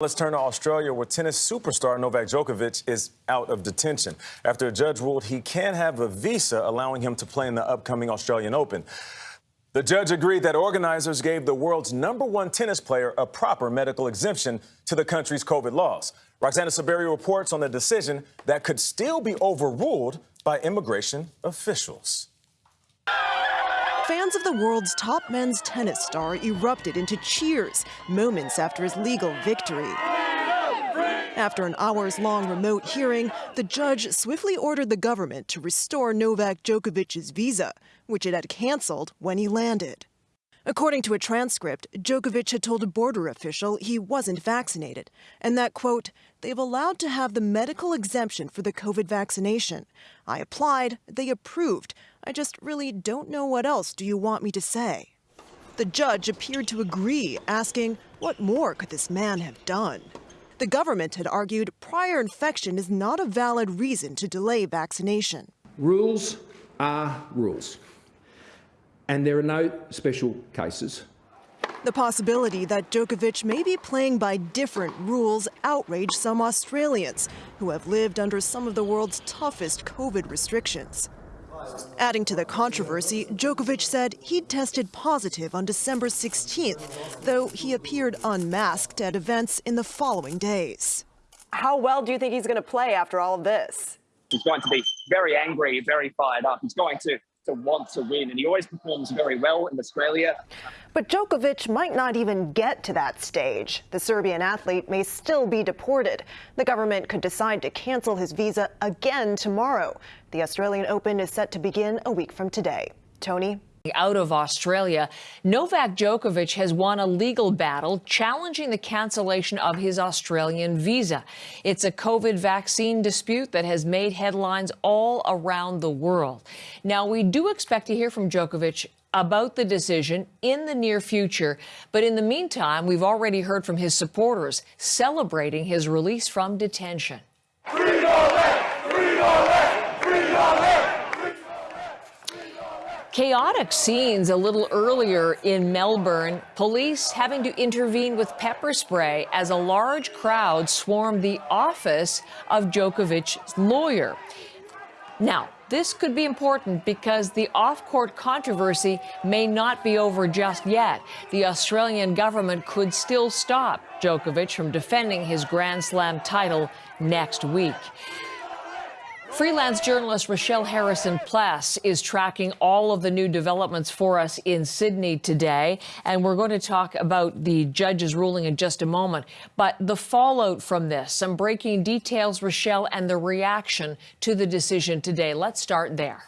Let's turn to Australia, where tennis superstar Novak Djokovic is out of detention after a judge ruled he can have a visa allowing him to play in the upcoming Australian Open. The judge agreed that organizers gave the world's number one tennis player a proper medical exemption to the country's COVID laws. Roxana Saberi reports on the decision that could still be overruled by immigration officials. Fans of the world's top men's tennis star erupted into cheers moments after his legal victory. After an hours-long remote hearing, the judge swiftly ordered the government to restore Novak Djokovic's visa, which it had canceled when he landed. According to a transcript, Djokovic had told a border official he wasn't vaccinated and that, quote, they've allowed to have the medical exemption for the COVID vaccination. I applied, they approved. I just really don't know what else do you want me to say. The judge appeared to agree, asking, what more could this man have done? The government had argued prior infection is not a valid reason to delay vaccination. Rules are rules and there are no special cases. The possibility that Djokovic may be playing by different rules outraged some Australians who have lived under some of the world's toughest COVID restrictions. Adding to the controversy, Djokovic said he'd tested positive on December 16th, though he appeared unmasked at events in the following days. How well do you think he's going to play after all of this? He's going to be very angry, very fired up. He's going to to want to win, and he always performs very well in Australia. But Djokovic might not even get to that stage. The Serbian athlete may still be deported. The government could decide to cancel his visa again tomorrow. The Australian Open is set to begin a week from today. Tony? Out of Australia, Novak Djokovic has won a legal battle challenging the cancellation of his Australian visa. It's a COVID vaccine dispute that has made headlines all around the world. Now, we do expect to hear from Djokovic about the decision in the near future. But in the meantime, we've already heard from his supporters celebrating his release from detention. Chaotic scenes a little earlier in Melbourne, police having to intervene with pepper spray as a large crowd swarmed the office of Djokovic's lawyer. Now, this could be important because the off-court controversy may not be over just yet. The Australian government could still stop Djokovic from defending his Grand Slam title next week. Freelance journalist Rochelle Harrison Pless is tracking all of the new developments for us in Sydney today. And we're going to talk about the judge's ruling in just a moment. But the fallout from this, some breaking details, Rochelle, and the reaction to the decision today. Let's start there.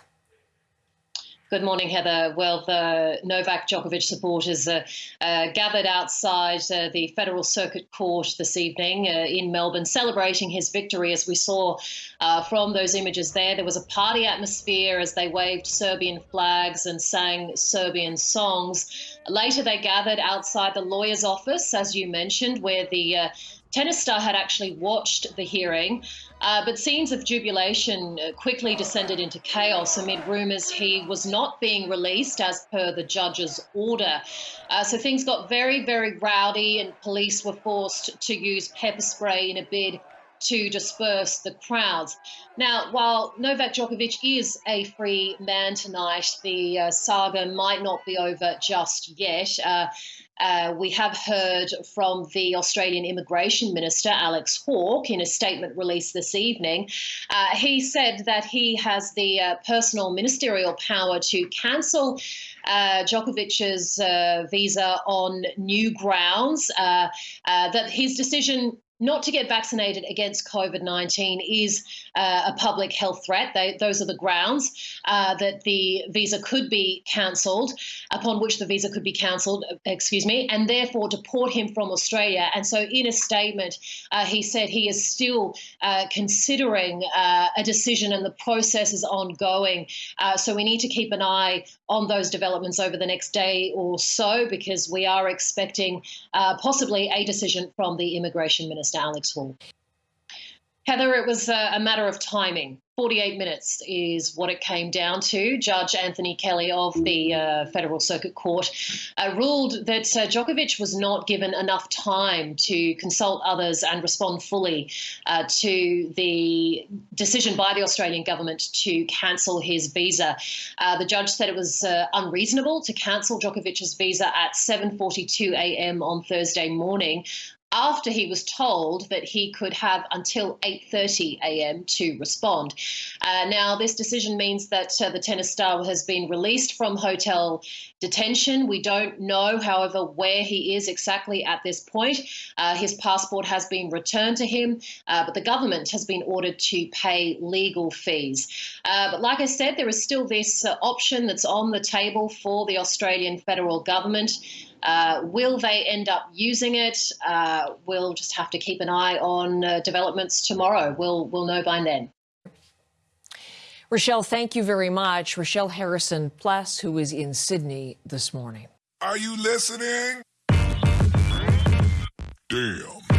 Good morning, Heather. Well, the Novak Djokovic supporters uh, uh, gathered outside uh, the Federal Circuit Court this evening uh, in Melbourne, celebrating his victory. As we saw uh, from those images there, there was a party atmosphere as they waved Serbian flags and sang Serbian songs. Later, they gathered outside the lawyer's office, as you mentioned, where the uh, tennis star had actually watched the hearing. Uh, but scenes of jubilation uh, quickly descended into chaos amid rumours he was not being released as per the judge's order. Uh, so things got very, very rowdy, and police were forced to use pepper spray in a bid to disperse the crowds. Now, while Novak Djokovic is a free man tonight, the uh, saga might not be over just yet. Uh, uh, we have heard from the Australian Immigration Minister, Alex Hawke, in a statement released this evening. Uh, he said that he has the uh, personal ministerial power to cancel uh, Djokovic's uh, visa on new grounds, uh, that his decision not to get vaccinated against COVID 19 is uh, a public health threat. They, those are the grounds uh, that the visa could be cancelled, upon which the visa could be cancelled, excuse me, and therefore deport him from Australia. And so, in a statement, uh, he said he is still uh, considering uh, a decision and the process is ongoing. Uh, so, we need to keep an eye on those developments over the next day or so because we are expecting possibly a decision from the immigration minister. Alex Hawke. Heather, it was a, a matter of timing. 48 minutes is what it came down to. Judge Anthony Kelly of the uh, Federal Circuit Court uh, ruled that uh, Djokovic was not given enough time to consult others and respond fully uh, to the decision by the Australian government to cancel his visa. Uh, the judge said it was uh, unreasonable to cancel Djokovic's visa at 7:42 a.m. on Thursday morning after he was told that he could have until 8:30 a.m. to respond. Uh, now, this decision means that uh, the tennis star has been released from hotel detention. We don't know, however, where he is exactly at this point. Uh, his passport has been returned to him, uh, but the government has been ordered to pay legal fees. Uh, but like I said, there is still this uh, option that's on the table for the Australian federal government. Uh, will they end up using it? Uh, we'll just have to keep an eye on uh, developments tomorrow. We'll, we'll know by then. Rochelle, thank you very much. Rochelle Harrison Plus, who is in Sydney this morning. Are you listening? Damn.